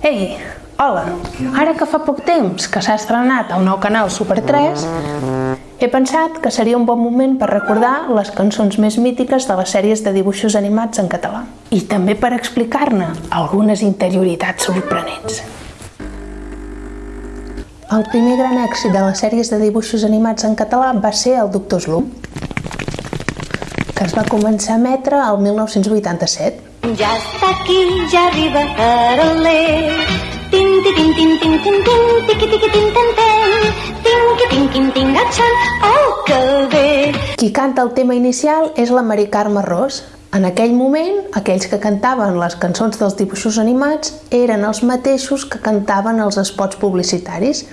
Ei, hola! Ara que fa poc temps que s'ha estrenat el nou canal Super 3, he pensat que seria un bon moment per recordar les cançons més mítiques de les sèries de dibuixos animats en català i també per explicar-ne algunes interioritats sorprenents. El primer gran èxit de les sèries de dibuixos animats en català va ser el Doctor Slum, que es va començar a emetre el 1987. Ja està aquí, ja arriba Caroler. Tin, ti, tin, tin, tin, tin, tin, tiqui, tiqui, tin, tin, tin, tinqui, tinqui, tinc, atxan, oh, que bé. Qui canta el tema inicial és la Mari Carme Ros. En aquell moment, aquells que cantaven les cançons dels dibuixos animats eren els mateixos que cantaven els spots publicitaris.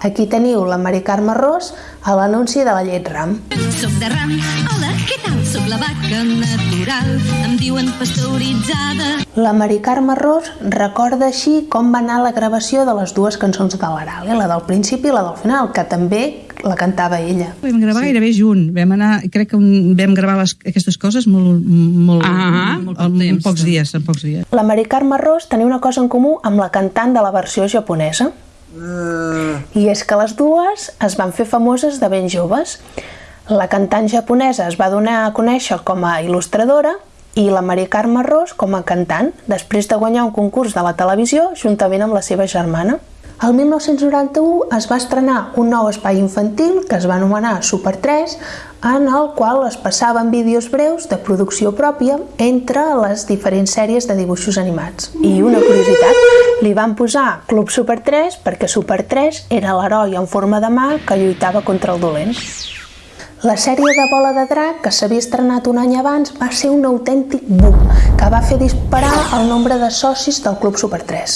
Aquí teniu la Mari Carme Ros a l'anunci de la llet Ram. Soc de ram, hola, què tal? Soc la vaca natural, em diuen pasteuritzada. La Mari Carme Ros recorda així com va anar la gravació de les dues cançons de l'Aral, eh? la del principi i la del final, que també la cantava ella. Vam gravar sí. gairebé junt. Vam anar, crec que un, vam gravar les, aquestes coses molt, molt, Ah, molt, molt poc en temps. pocs dies, en pocs dies. La Mari Carme Ros tenia una cosa en comú amb la cantant de la versió japonesa. I és que les dues es van fer famoses de ben joves. La cantant japonesa es va donar a conèixer com a il·lustradora i la Mari Carme Ros com a cantant, després de guanyar un concurs de la televisió juntament amb la seva germana. El 1991 es va estrenar un nou espai infantil que es va anomenar Super 3, en el qual es passaven vídeos breus de producció pròpia entre les diferents sèries de dibuixos animats. I una curiositat, li van posar Club Super 3 perquè Super 3 era l'heroi en forma de mà que lluitava contra el dolent. La sèrie de Bola de Drac, que s'havia estrenat un any abans, va ser un autèntic boom, que va fer disparar el nombre de socis del Club Super 3.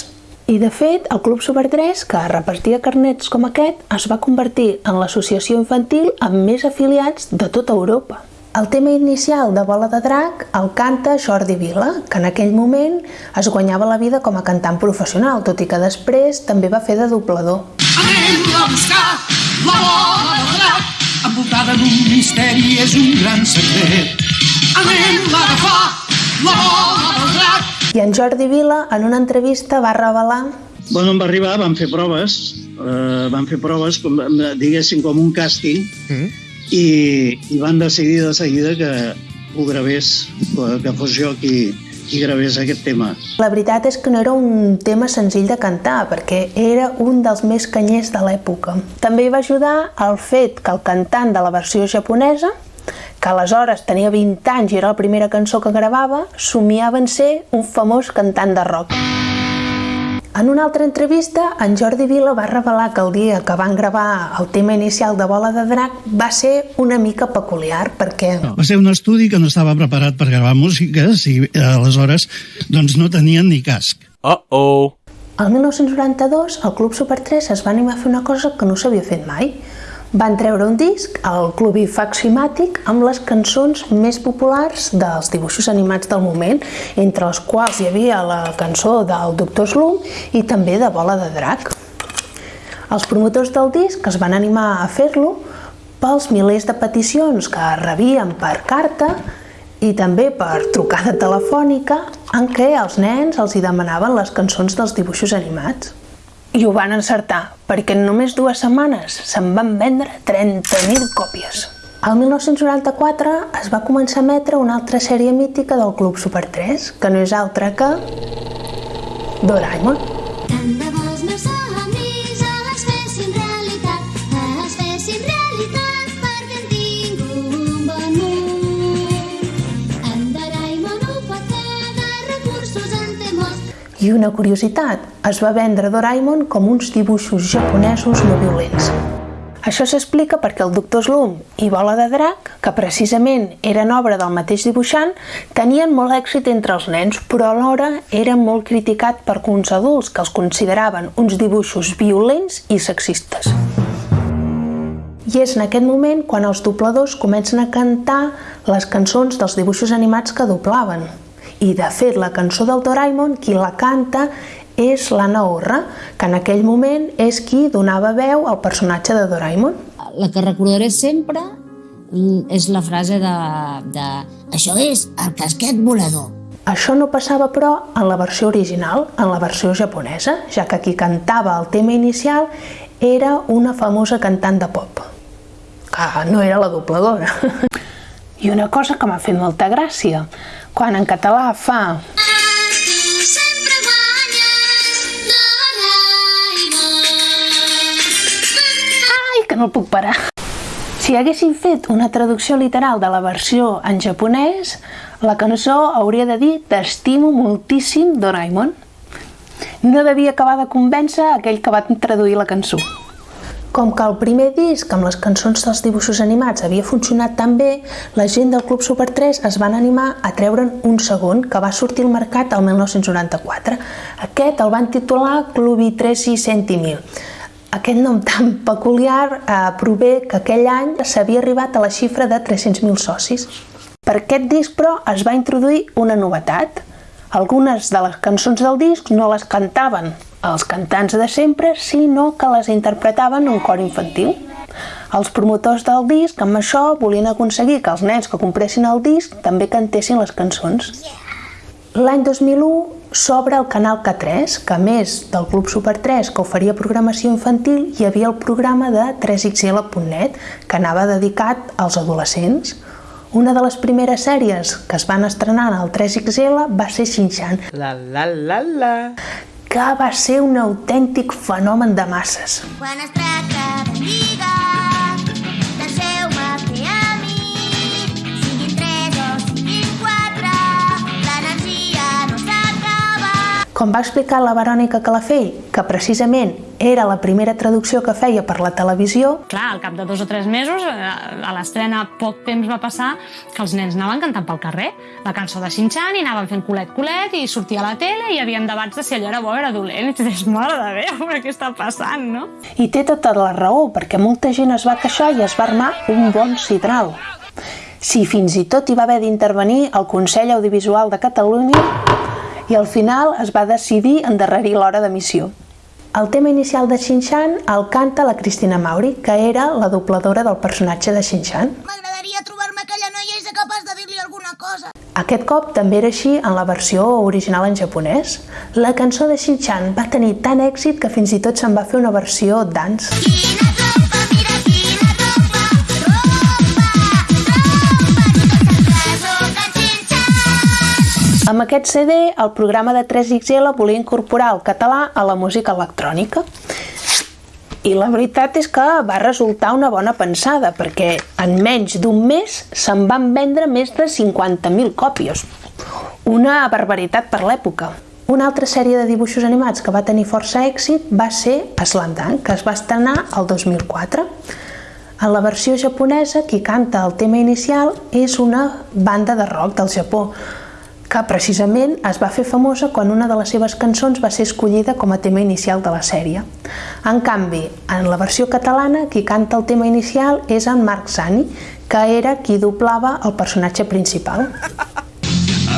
I de fet, el Club Super 3, que repartia carnets com aquest, es va convertir en l'associació infantil amb més afiliats de tota Europa. El tema inicial de Bola de Drac el canta Jordi Vila, que en aquell moment es guanyava la vida com a cantant professional, tot i que després també va fer de doblador. Anem a buscar la bola de drac, envoltada d'un misteri, és un gran secret. Anem a agafar la bola del drac, I en Jordi Vila, en una entrevista, va revelar Bueno, em va arribar, vam fer proves, eh, van fer proves, com, diguéssim, com un càsting, Mm. i, i van decidir de seguida que ho gravés, que fos jo qui, qui gravés aquest tema. La veritat és que no era un tema senzill de cantar, perquè era un dels més canyers de l'època. També va ajudar el fet que el cantant de la versió japonesa, que aleshores tenia 20 anys i era la primera cançó que gravava, somiava en ser un famós cantant de rock. En una altra entrevista, en Jordi Vila va revelar que el dia que van gravar el tema inicial de Bola de Drac va ser una mica peculiar, perquè Va ser un estudi que no estava preparat per gravar músiques i eh, aleshores doncs, no tenien ni casc. Uh-oh. El 1992, el Club Super 3 es va animar a fer una cosa que no s'havia fet mai. Van treure un disc, el Clubi Faximàtic, amb les cançons més populars dels dibuixos animats del moment, entre les quals hi havia la cançó del Doctor Slum i també de Bola de Drac. Els promotors del disc es van animar a fer-lo pels milers de peticions que rebien per carta i també per trucada telefònica en què els nens els hi demanaven les cançons dels dibuixos animats. I ho van encertar, perquè en només dues setmanes se'n van vendre 30.000 còpies. El 1994 es va començar a emetre una altra sèrie mítica del Club Super 3, que no és altra que Doraemon. I una curiositat, es va vendre Doraemon com uns dibuixos japonesos no violents. Això s'explica perquè el Doctor Slum i Bola de Drac, que precisament eren obra del mateix dibuixant, tenien molt èxit entre els nens, però alhora eren molt criticat per uns adults que els consideraven uns dibuixos violents i sexistes. I és en aquest moment quan els dobladors comencen a cantar les cançons dels dibuixos animats que doblaven. I de fet, la cançó del Doraemon, qui la canta és l'Anna Orra, que en aquell moment és qui donava veu al personatge de Doraemon. La que recordaré sempre mm, és la frase de, de això és el casquet volador. Això no passava, però, en la versió original, en la versió japonesa, ja que qui cantava el tema inicial era una famosa cantant de pop, que no era la dobladora. I una cosa que m'ha fet molta gràcia, quan en català fa. Ai, que no puc parar. Si haguessin fet una traducció literal de la versió en japonès, la cançó hauria de dir T'estimo moltíssim, Doraemon. No devia acabar de convèncer aquell que va traduir la cançó. Com que el primer disc amb les cançons dels dibuixos animats havia funcionat tan bé, la gent del Club Super 3 es van animar a treure'n un segon que va sortir al mercat el 1994. Aquest el van titular Clubi 3 i Centimil. Aquest nom tan peculiar eh, prové que aquell any s'havia arribat a la xifra de 300.000 socis. Per aquest disc, però, es va introduir una novetat. Algunes de les cançons del disc no les cantaven els cantants de sempre, sinó que les interpretaven un cor infantil. Els promotors del disc, amb això, volien aconseguir que els nens que compressin el disc també cantessin les cançons. L'any 2001 s'obre el canal K3, que a més del Club Super 3 que oferia programació infantil, hi havia el programa de 3xl.net, que anava dedicat als adolescents. Una de les primeres sèries que es van estrenar al 3XL va ser Shin-Chan, La la la la. Que va ser un autèntic fenomen de masses. Quan es tracta de lligar, Com va explicar la Verònica Calafell, que precisament era la primera traducció que feia per la televisió, Clar, al cap de dos o tres mesos, eh, a l'estrena poc temps va passar que els nens anaven cantant pel carrer la cançó de Shin-Chan i anaven fent culet-culet i sortia a la tele i hi havia debats de si allò era bo o era dolent i tu dius, mare de Déu, però què està passant, no? i té tota la raó, perquè molta gent es va queixar i es va armar un bon sidral. Si fins i tot hi va haver d'intervenir el Consell Audiovisual de Catalunya i al final es va decidir endarrerir l'hora d'emissió. El tema inicial de Shin-Chan el canta la Cristina Mauri, que era la dobladora del personatge de Shin-Chan. M'agradaria trobar-me aquella noia i ser capaç de dir-li alguna cosa. Aquest cop també era així en la versió original en japonès. La cançó de Shin-Chan va tenir tant èxit que fins i tot se'n va fer una versió dance. Quina Amb aquest CD, el programa de 3XL volia incorporar el català a la música electrònica. I la veritat és que va resultar una bona pensada, perquè en menys d'un mes se'n van vendre més de 50.000 còpies. Una barbaritat per l'època. Una altra sèrie de dibuixos animats que va tenir força èxit va ser Slam Dunk, que es va estrenar el 2004. En la versió japonesa, qui canta el tema inicial és una banda de rock del Japó, que precisament es va fer famosa quan una de les seves cançons va ser escollida com a tema inicial de la sèrie. En canvi, en la versió catalana, qui canta el tema inicial és en Marc Sani, que era qui doblava el personatge principal.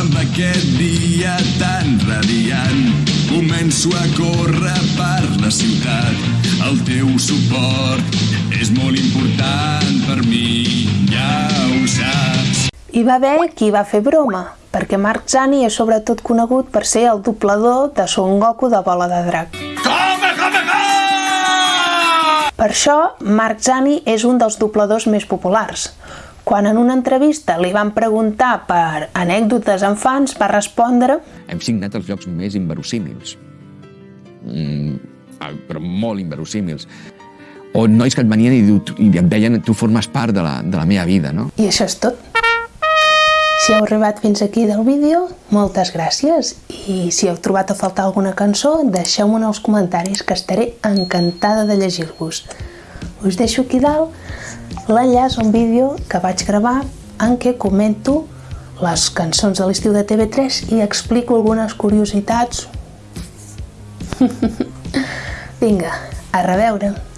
Amb aquest dia tan radiant començo a córrer per la ciutat. El teu suport és molt important per mi, ja ho saps. Hi va haver qui va fer broma, perquè Marc Zani és sobretot conegut per ser el doblador de Son Goku de Bola de Drac. Come, come, come! Per això, Marc Zani és un dels dobladors més populars. Quan en una entrevista li van preguntar per anècdotes amb fans, va respondre hem signat els llocs més inverosímils. Mm, ah, però molt inverosímils. O nois que et venien i, i em deien tu formes part de la, de la meva vida, no? i això és tot. Si heu arribat fins aquí del vídeo, moltes gràcies. I si heu trobat a faltar alguna cançó, deixeu-m'ho en els comentaris, que estaré encantada de llegir-vos. Us deixo aquí dalt l'enllaç a un vídeo que vaig gravar en què comento les cançons de l'estiu de TV3 i explico algunes curiositats. Vinga, a reveure!